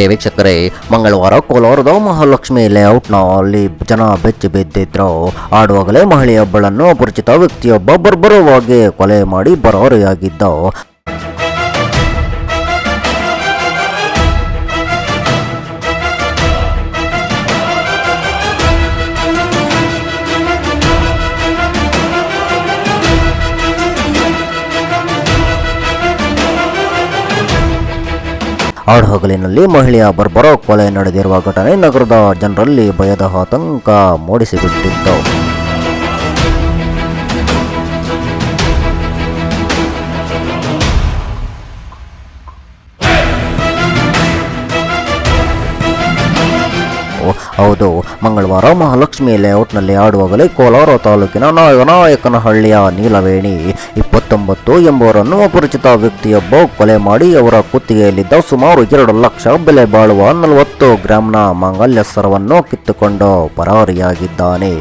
ಪ್ರಿಯ ವೀಕ್ಷಕರೇ, ಮಂಗಳವಾರ ಕೋಲಾರದ ಮಹಾಲಕ್ಷ್ಮಿ ಲೇಔಟ್ನಲ್ಲಿ ಜನ ಬೆಚ್ಚಿ ಬಿದ್ದಿದ್ರು. ಆಡುವಾಗಲೇ ಮಹಿಳೆಯೊಬ್ಬಳನ್ನು ಅಪರಿಚಿತ ವ್ಯಕ್ತಿಯೊಬ್ಬ ಬರ್ಬರವಾಗಿ ಕೊಲೆ ಮಾಡಿ ಬರಾರಿಯಾಗಿದ್ದ. ಆಡುಹಗಲಿನಲ್ಲಿ ಮಹಿಳೆಯ ಬರ್ಬರ ಕೊಲೆ ನಡೆದಿರುವ ಘಟನೆ ನಗರದ ಜನರಲ್ಲಿ ಭಯದ ಆತಂಕ ಮೂಡಿಸಿಬಿಟ್ಟಿತ್ತು ಹೌದು. ಮಂಗಳವಾರ ಮಹಾಲಕ್ಷ್ಮಿ ಲೇಔಟ್ನಲ್ಲಿ ಆಡುವಾಗಲೇ ಕೋಲಾರ ತಾಲೂಕಿನ ನಾಯಕನಹಳ್ಳಿಯ ನೀಲವೇಣಿ. ಇಪ್ಪತ್ತೊಂಬತ್ತು ಎಂಬುವರನ್ನು ಅಪರಿಚಿತ ವ್ಯಕ್ತಿಯೊಬ್ಬ ಕೊಲೆ ಮಾಡಿ ಅವರ ಕುತ್ತಿಗೆಯಲ್ಲಿದ್ದ ಸುಮಾರು ಎರಡು ಲಕ್ಷ ಬೆಲೆ ಬಾಳುವ ನಲವತ್ತು ಗ್ರಾಂನ ಮಾಂಗಲ್ಯ ಸರವನ್ನು ಕಿತ್ತುಕೊಂಡು ಪರಾರಿಯಾಗಿದ್ದಾನೆ.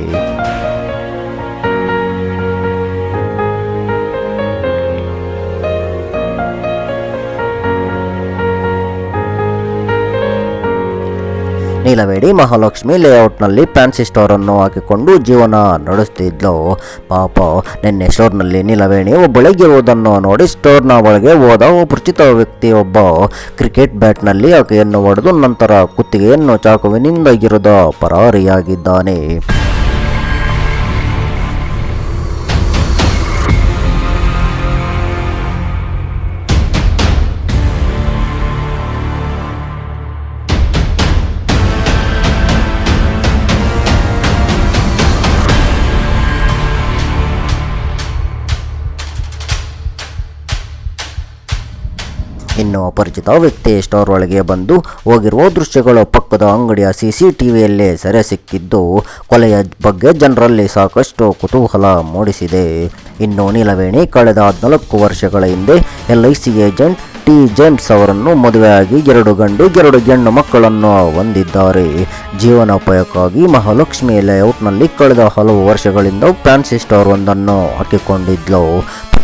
ನೀಲವೇಡಿ ಮಹಾಲಕ್ಷ್ಮಿ ಲೇಔಟ್ನಲ್ಲಿ ಫ್ಯಾನ್ಸಿ ಸ್ಟೋರ್ ಅನ್ನು ಹಾಕಿಕೊಂಡು ಜೀವನ ನಡೆಸ್ತಿದ್ಲು. ಪಾಪ, ನಿನ್ನೆ ಸ್ಟೋರ್ನಲ್ಲಿ ನೀಲವೇಣಿ ಒಬ್ಬಳಿಗಿರುವುದನ್ನು ನೋಡಿ ಸ್ಟೋರ್ನ ಒಳಗೆ ಹೋದ ಪರಿಚಿತ ವ್ಯಕ್ತಿಯೊಬ್ಬ ಕ್ರಿಕೆಟ್ ಬ್ಯಾಟ್ನಲ್ಲಿ ಆಕೆಯನ್ನು ಹೊಡೆದು ನಂತರ ಕುತ್ತಿಗೆಯನ್ನು ಚಾಕುವಿನಿಂದ ಇರದ ಪರಾರಿಯಾಗಿದ್ದಾನೆ. ಇನ್ನು ಅಪರಿಚಿತ ವ್ಯಕ್ತಿ ಸ್ಟೋರ್ ಒಳಗೆ ಬಂದು ಹೋಗಿರುವ ದೃಶ್ಯಗಳು ಪಕ್ಕದ ಅಂಗಡಿಯ ಸಿಸಿಟಿವಿಯಲ್ಲಿ ಸೆರೆ ಸಿಕ್ಕಿದ್ದು, ಕೊಲೆಯ ಬಗ್ಗೆ ಜನರಲ್ಲಿ ಸಾಕಷ್ಟು ಕುತೂಹಲ ಮೂಡಿಸಿದೆ. ಇನ್ನು ನೀಲವೇಣಿ ಕಳೆದ ಹದಿನಾಲ್ಕು ವರ್ಷಗಳ ಹಿಂದೆ L I C agent T James ಅವರನ್ನು ಮದುವೆಯಾಗಿ ಎರಡು ಗಂಡು, ಎರಡು ಹೆಣ್ಣು ಮಕ್ಕಳನ್ನು ಹೊಂದಿದ್ದಾರೆ. ಜೀವನೋಪಾಯಕ್ಕಾಗಿ ಮಹಾಲಕ್ಷ್ಮಿ ಲೇಔಟ್ನಲ್ಲಿ ಕಳೆದ ಹಲವು ವರ್ಷಗಳಿಂದ ಫ್ಯಾನ್ಸಿ ಸ್ಟೋರ್ ಒಂದನ್ನು ಹಾಕಿಕೊಂಡಿದ್ಲು.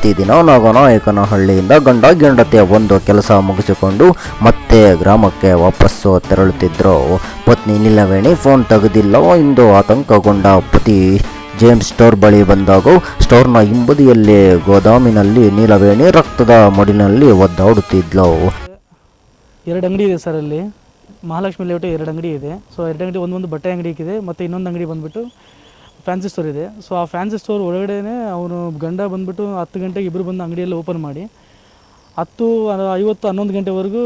ಪ್ರತಿದಿನ ನಾಗನಾಯಕನಹಳ್ಳಿಯಿಂದ ಗಂಡ ಗೆಂಡತಿಯ ಒಂದು ಕೆಲಸ ಮುಗಿಸಿಕೊಂಡು ಮತ್ತೆ ಗ್ರಾಮಕ್ಕೆ ವಾಪಸ್ಸು ತೆರಳುತ್ತಿದ್ದರು ಪತ್ನಿ ನಿಲವೇಣಿ ಫೋನ್ ತೆಗೆದಿಲ್ಲ. ಎಂದು ಆತಂಕಗೊಂಡ ಪತಿ ಜೇಮ್ಸ್ ಸ್ಟೋರ್ ಬಳಿ ಬಂದಾಗ ಸ್ಟೋರ್ನ ಹಿಂಬದಿಯಲ್ಲಿ ಗೋದಾಮಿನಲ್ಲಿ ನೀಲವೇಣಿ ರಕ್ತದ ಮಡಿನಲ್ಲಿ ಒದ್ದಾಡುತ್ತಿದ್ಲು. ಎರಡು ಅಂಗಡಿ ಇದೆ ಸರ್ ಅಲ್ಲಿ. ಮಹಾಲಕ್ಷ್ಮಿ ಲೇಔಟ್ ಎರಡು ಅಂಗಡಿ ಇದೆ. ಸೊ ಎರಡು ಅಂಗಡಿ ಒಂದೊಂದು ಬಟ್ಟೆ ಅಂಗಡಿ ಇದೆ. ಮತ್ತು ಇನ್ನೊಂದು ಅಂಗಡಿ ಬಂದುಬಿಟ್ಟು ಫ್ಯಾನ್ಸಿ ಸ್ಟೋರ್ ಇದೆ. ಸೊ ಆ ಫ್ಯಾನ್ಸಿ ಸ್ಟೋರ್ ಒಳಗಡೆ ಅವನು ಗಂಡ ಬಂದುಬಿಟ್ಟು ಹತ್ತು ಗಂಟೆಗೆ ಇಬ್ಬರು ಬಂದು ಅಂಗಡಿಯಲ್ಲಿ ಓಪನ್ ಮಾಡಿ. ಹತ್ತು ಐವತ್ತು, ಹನ್ನೊಂದು ಗಂಟೆವರೆಗೂ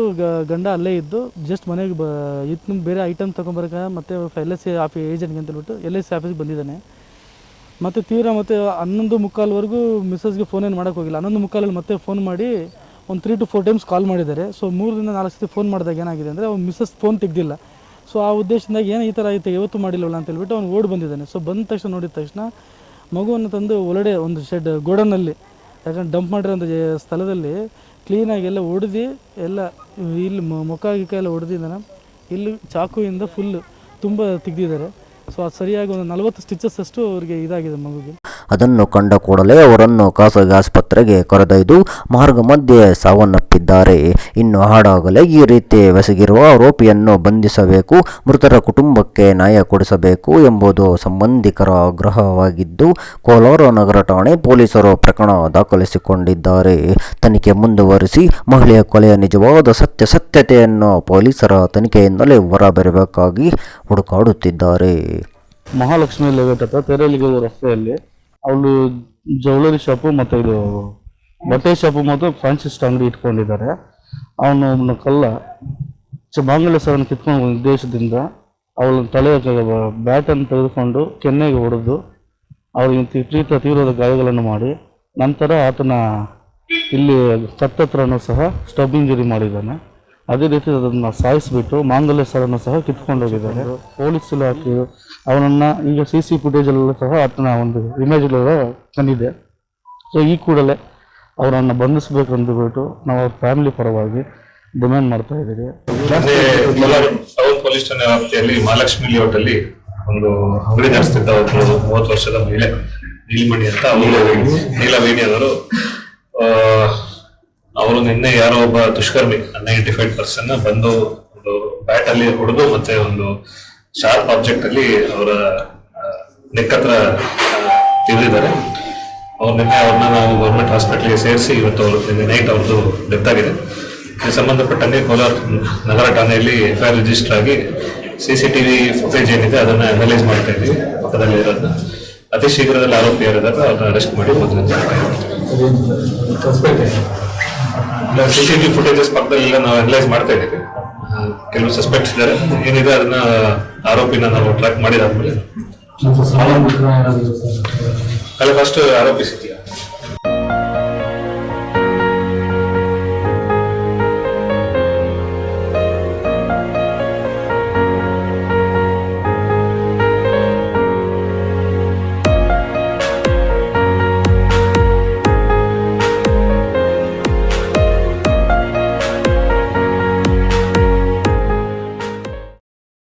ಗಂಡ ಅಲ್ಲೇ ಇದ್ದು ಜಸ್ಟ್ ಮನೆಗೆ ಬ ಇತ್ತು ಬೇರೆ ಐಟಮ್ ತೊಗೊಂಬರಕ ಮತ್ತು ಎಲ್ ಎಸ್ ಸಿ ಆಫಿ ಏಜೆಂಟ್ಗೆ ಅಂತ ಹೇಳ್ಬಿಟ್ಟು ಎಲ್ ಎಸ್ ಸಿ ಆಫೀಸ್ಗೆ ಬಂದಿದ್ದಾನೆ. ಮತ್ತು ತೀರಾ ಮತ್ತು ಹನ್ನೊಂದು ಮುಕ್ಕಾಲ್ವರೆಗೂ ಮಿಸ್ಸಸ್ಗೆ ಫೋನ್ ಏನು ಮಾಡೋಕ್ಕೋಗಿಲ್ಲ ಹನ್ನೊಂದು ಮುಕ್ಕಾಲಲ್ಲಿ ಮತ್ತೆ ಫೋನ್ ಮಾಡಿ ಒಂದು three two four times call ಮಾಡಿದ್ದಾರೆ. ಸೊ ಮೂರರಿಂದ ನಾಲ್ಕು ಸತಿ ಫೋನ್ ಮಾಡಿದಾಗ ಏನಾಗಿದೆ ಅಂದರೆ, ಅವ್ನು ಮಿಸ್ಸಸ್ ಫೋನ್ ತೆಗ್ದಿಲ್ಲ. ಸೊ ಆ ಉದ್ದೇಶದಿಂದ ಏನು ಈ ಥರ ಆಯಿತು ಇವತ್ತು ಮಾಡಿಲ್ಲವಲ್ಲ ಅಂತ ಹೇಳ್ಬಿಟ್ಟು ಅವ್ನು ಓಡಿ ಬಂದಿದ್ದಾನೆ. ಸೊ ಬಂದ ತಕ್ಷಣ ನೋಡಿದ ತಕ್ಷಣ ಮಗುವನ್ನು ತಂದು ಒಳಗಡೆ ಒಂದು ಶೆಡ್ ಗೋಡನ್ನಲ್ಲಿ ಯಾಕಂದ್ರೆ ಡಂಪ್ ಮಾಡಿರೋಂಥ ಸ್ಥಳದಲ್ಲಿ ಕ್ಲೀನಾಗಿ ಎಲ್ಲ ಹೊಡೆದು ಎಲ್ಲ ಇಲ್ಲಿ ಮುಖ ಗಿಖ ಎಲ್ಲ ಹೊಡೆದಿದ್ದಾನೆ ಇಲ್ಲಿ ಚಾಕುವಿಂದ ಫುಲ್ ತುಂಬ ತೆಗ್ದಿದ್ದಾರೆ. ಸೊ ಅದು ಸರಿಯಾಗಿ ಒಂದು ನಲವತ್ತು ಸ್ಟಿಚಸ್ ಅಷ್ಟು ಅವ್ರಿಗೆ ಇದಾಗಿದೆ ಮಗುಗೆ. ಅದನ್ನು ಕಂಡ ಕೂಡಲೇ ಅವರನ್ನು ಖಾಸಗಿ ಆಸ್ಪತ್ರೆಗೆ ಕರೆದೊಯ್ದು ಮಾರ್ಗ ಮಧ್ಯೆ ಸಾವನ್ನಪ್ಪಿದ್ದಾರೆ. ಇನ್ನು ಹಾಡಾಗಲೇ ಈ ರೀತಿ ಬೆಸಗಿರುವ ಆರೋಪಿಯನ್ನು ಬಂಧಿಸಬೇಕು, ಮೃತರ ಕುಟುಂಬಕ್ಕೆ ನ್ಯಾಯ ಕೊಡಿಸಬೇಕು ಎಂಬುದು ಸಂಬಂಧಿಕರ ಆಗ್ರಹವಾಗಿದ್ದು, ಕೋಲಾರ ನಗರ ಠಾಣೆ ಪೊಲೀಸರು ಪ್ರಕರಣ ದಾಖಲಿಸಿಕೊಂಡಿದ್ದಾರೆ. ತನಿಖೆ ಮುಂದುವರಿಸಿ ಮಹಿಳೆಯ ಕೊಲೆಯ ನಿಜವಾದ ಸತ್ಯಾಸತ್ಯತೆಯನ್ನು ಪೊಲೀಸರ ತನಿಖೆಯಿಂದಲೇ ಹೊರಬರಬೇಕಾಗಿ ಹುಡುಕಾಡುತ್ತಿದ್ದಾರೆ. ಮಹಾಲಕ್ಷ್ಮಿ ಲೇಔಟ್ ಹತ್ರ ರಸ್ತೆಯಲ್ಲಿ ಅವಳು ಜ್ಯುವೆಲರಿ ಶಾಪು ಮತ್ತು ಇದು ಬಟ್ಟೆ ಶಾಪು ಮತ್ತು ಫ್ಯಾನ್ಸಿ ಅಂಗಡಿ ಇಟ್ಕೊಂಡಿದ್ದಾರೆ. ಅವನು ಒಬ್ಬನ ಕಲ್ಲ ಚ ಮಾಂಗಲ್ಯ ಸರನ್ನು ಕಿತ್ಕೊಂಡು ಉದ್ದೇಶದಿಂದ ಅವಳ ತಲೆ ಬ್ಯಾಟನ್ನು ತೆಗೆದುಕೊಂಡು ಕೆನ್ನೆಗೆ ಹೊಡೆದು ಅವಳಿಗೆ ತೀವ್ರ ತೀವ್ರದ ಗಾಯಗಳನ್ನು ಮಾಡಿ ನಂತರ ಆತನ ಇಲ್ಲಿ ಕತ್ತತ್ರನೂ ಸಹ ಸ್ಟಬ್ ಇಂಜುರಿ ಮಾಡಿದ್ದಾನೆ. ಅದೇ ರೀತಿ ಅದನ್ನು ಸಾಯಿಸಿಬಿಟ್ಟು ಮಾಂಗಲ್ಯ ಸರನ್ನು ಸಹ ಕಿತ್ಕೊಂಡು ಹೋಗಿದ್ದಾರೆ. ಪೊಲೀಸ್ ಇಲಾಖೆ ಅವನನ್ನ ಈಗ ಸಿ ಸಿ ಫುಟೇಜಲ್ಲೂ ಸಹ ಆತನ ಒಂದು ಇಮೇಜ್ ತಂದಿದೆ. ಸೊ ಈ ಕೂಡಲೇ ಅವರನ್ನು ಬಂಧಿಸಬೇಕು ಅಂದ್ಬಿಟ್ಟು ನಾವು ಅವ್ರ ಫ್ಯಾಮಿಲಿ ಪರವಾಗಿ ಡಿಮ್ಯಾಂಡ್ ಮಾಡ್ತಾ ಇದ್ದೀವಿ. ಪೊಲೀಸ್ ಠಾಣೆ ವ್ಯಾಪ್ತಿಯಲ್ಲಿ ಮಹಾಲಕ್ಷ್ಮಿ ಲೇಔಟಲ್ಲಿ ಒಂದು ಅಂಗಡಿ ನಡೆಸ್ತಿದ್ದ ಒಬ್ಬರು ಮೂವತ್ತು ವರ್ಷದ ಮಹಿಳೆ ನೀಲಮಣಿ ಅಂತ, ನೀಲವೇಣಿ ಅವರು ಅವರು ನಿನ್ನೆ ಯಾರೋ ಒಬ್ಬ ದುಷ್ಕರ್ಮಿ ಅನ್ಐಡೆಂಟಿಫೈಡ್ ಪರ್ಸನ್ ಬಂದು ಒಂದು ಬ್ಯಾಟ್ ಅಲ್ಲಿ ಹೊಡೆದು ಮತ್ತೆ ಒಂದು ಶಾರ್ಪ್ ಆಬ್ಜೆಕ್ಟ್ ಅಲ್ಲಿ ಅವರ ನೆಕ್ ಹತ್ರ ತಿರುಗಿದ್ದಾರೆ ಅವ್ರು ನಿನ್ನೆ ಅವ್ರನ್ನ ನಾವು ಗೌರ್ಮೆಂಟ್ ಹಾಸ್ಪಿಟಲ್ಗೆ ಸೇರಿಸಿ ಇವತ್ತು ಅವರು ನಿನ್ನೆ ನೈಟ್ ಅವ್ರದ್ದು ಡೆತ್ ಆಗಿದೆ. ಇದಕ್ಕೆ ಸಂಬಂಧಪಟ್ಟಂಗೆ ಕೋಲಾರ ನಗರ ಠಾಣೆಯಲ್ಲಿ ಎಫ್ ಐ ರಿಜಿಸ್ಟರ್ ಆಗಿ ಸಿ ಸಿ ಟಿವಿ ಫುಟೇಜ್ ಏನಿದೆ ಅದನ್ನು ಅನಲೈಸ್ ಮಾಡ್ತಾ ಇದ್ವಿ ಪಕ್ಕದಲ್ಲಿ ಇರೋದನ್ನ. ಅತಿ ಶೀಘ್ರದಲ್ಲಿ ಆರೋಪಿ ಯಾರಿದ್ದಾರೆ ಅವ್ರನ್ನ ಅರೆಸ್ಟ್ ಮಾಡಿ ಮೊದಲು ಸಿ ಸಿ ಟಿವಿ ಫುಟೇಜಸ್ ಪಕ್ಕದಲ್ಲೆಲ್ಲ ನಾವು ಅನಲೈಸ್ ಮಾಡ್ತಾ ಇದ್ದೀವಿ. ಕೆಲವು ಸಸ್ಪೆಕ್ಟ್ಸ್ ಇದ್ದಾರೆ. ಏನಿದೆ ಅದನ್ನ ಆರೋಪಿನ ನಾವು ಟ್ರ್ಯಾಕ್ ಮಾಡಿದಾದ್ಮೇಲೆ. ಅಲ್ಲ ಫಸ್ಟ್ ಆರೋಪಿಸಿದ್ಯಾ